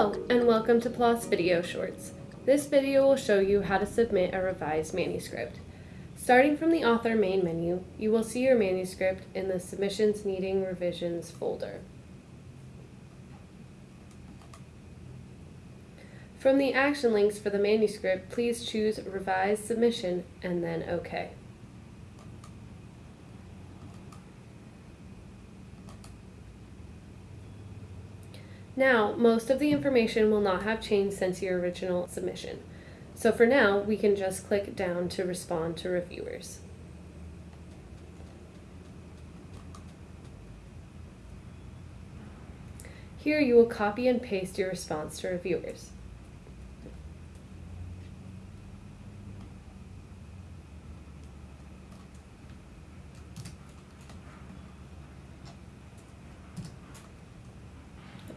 Hello and welcome to PLOS Video Shorts. This video will show you how to submit a revised manuscript. Starting from the author main menu, you will see your manuscript in the Submissions Needing Revisions folder. From the action links for the manuscript, please choose Revise Submission and then OK. Now, most of the information will not have changed since your original submission. So for now, we can just click down to respond to reviewers. Here you will copy and paste your response to reviewers.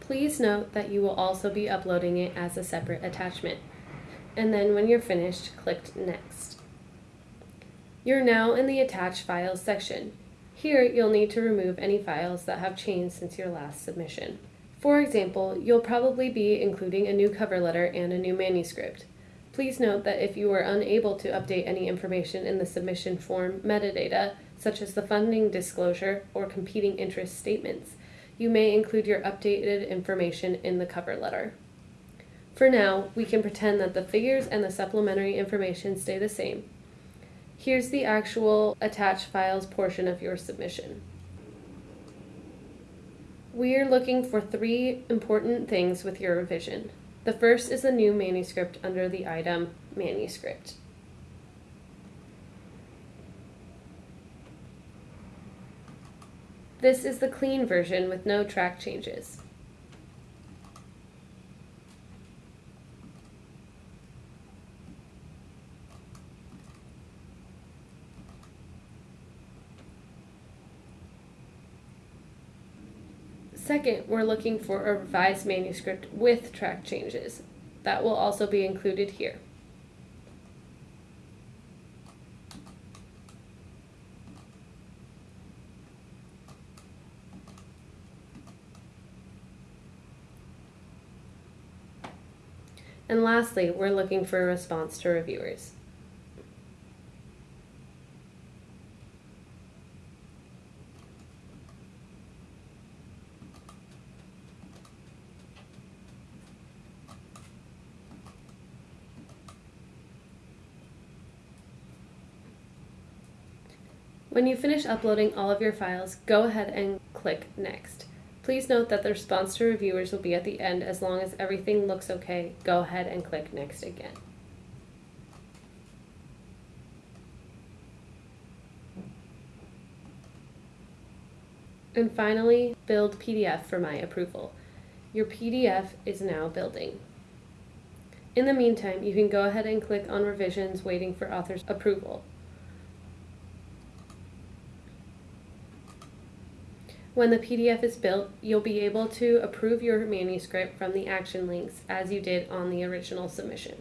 Please note that you will also be uploading it as a separate attachment. And then when you're finished, click Next. You're now in the Attach Files section. Here, you'll need to remove any files that have changed since your last submission. For example, you'll probably be including a new cover letter and a new manuscript. Please note that if you are unable to update any information in the submission form metadata, such as the funding disclosure or competing interest statements, you may include your updated information in the cover letter. For now, we can pretend that the figures and the supplementary information stay the same. Here's the actual attached files portion of your submission. We are looking for three important things with your revision. The first is the new manuscript under the item Manuscript. This is the clean version with no track changes. Second, we're looking for a revised manuscript with track changes. That will also be included here. And lastly, we're looking for a response to reviewers. When you finish uploading all of your files, go ahead and click Next. Please note that the response to reviewers will be at the end as long as everything looks okay. Go ahead and click next again. And finally, build PDF for my approval. Your PDF is now building. In the meantime, you can go ahead and click on revisions waiting for author's approval. When the PDF is built, you'll be able to approve your manuscript from the action links as you did on the original submission.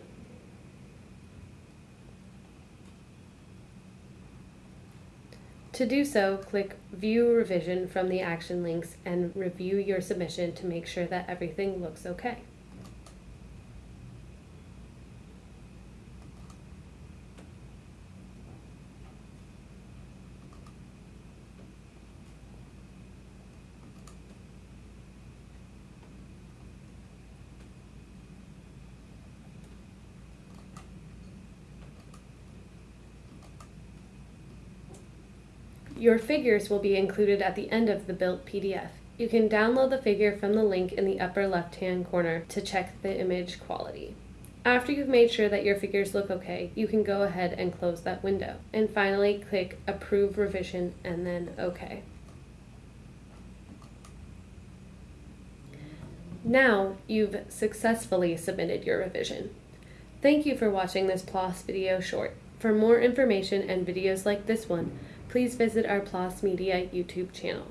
To do so, click View Revision from the action links and review your submission to make sure that everything looks okay. Your figures will be included at the end of the built PDF. You can download the figure from the link in the upper left hand corner to check the image quality. After you've made sure that your figures look okay, you can go ahead and close that window. And finally, click Approve Revision and then OK. Now you've successfully submitted your revision. Thank you for watching this PLOS video short. For more information and videos like this one, please visit our PLOS Media YouTube channel.